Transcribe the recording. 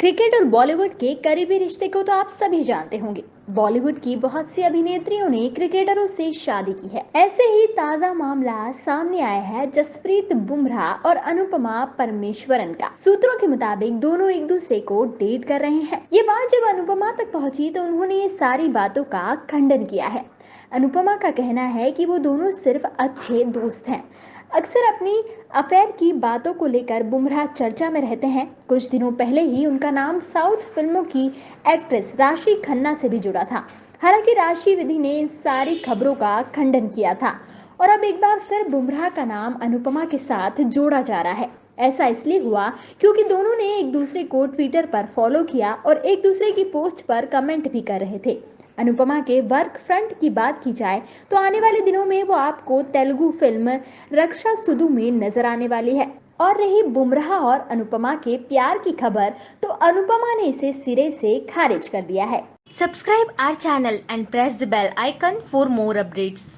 Cricket और बॉलीवुड के करीबी रिश्ते को तो आप सभी जानते होंगे। बॉलीवुड की बहुत सी अभिनेत्रियों ने क्रिकेटरों से शादी की है। ऐसे ही ताज़ा मामला सामने आया है जसप्रीत बुमराह और अनुपमा परमेश्वरन का। सूत्रों के मुताबिक दोनों एक दूसरे को डेट कर रहे हैं। ये बात जब अनुपमा तक पहुँची तो उन्होंने ये सारी बातों का खंडन किया है। अनुपमा का कहना है कि वो दोनों सिर्फ़ अच्छे दोस्त हैं। अक्सर अपनी अफेयर की बातों को लेकर बुमराह चर्चा में रहते हैं। कुछ दिनों पहले ही उनका नाम साउथ फ़िल्मों की एक्ट्रेस राशि खन्ना से भी जुड़ा था। हालाँकि राशि विधि ने इन सारी खबरों का खंडन किया था और अब एक बार फिर बुमराह का नाम अनुपमा के साथ जोड़ा जा रहा है। ऐसा इसलिए हुआ क्योंकि दोनों ने एक दूसरे को ट्विटर पर फॉलो किया और एक दूसरे की पोस्ट पर कमेंट भी कर रहे थे। अनुपमा के वर्क फ्रंट की बात की जाए तो आने वाले दिनों में वो आपको तेलुगु फ़िल्म रक्षा सुदु में नज़र आने वाली है। और रही बुमराह और अनुपमा के प्यार की खबर तो अनुपमा ने इसे सिरे से खारिज कर दिया है। Subscribe our channel and press the bell icon for more updates.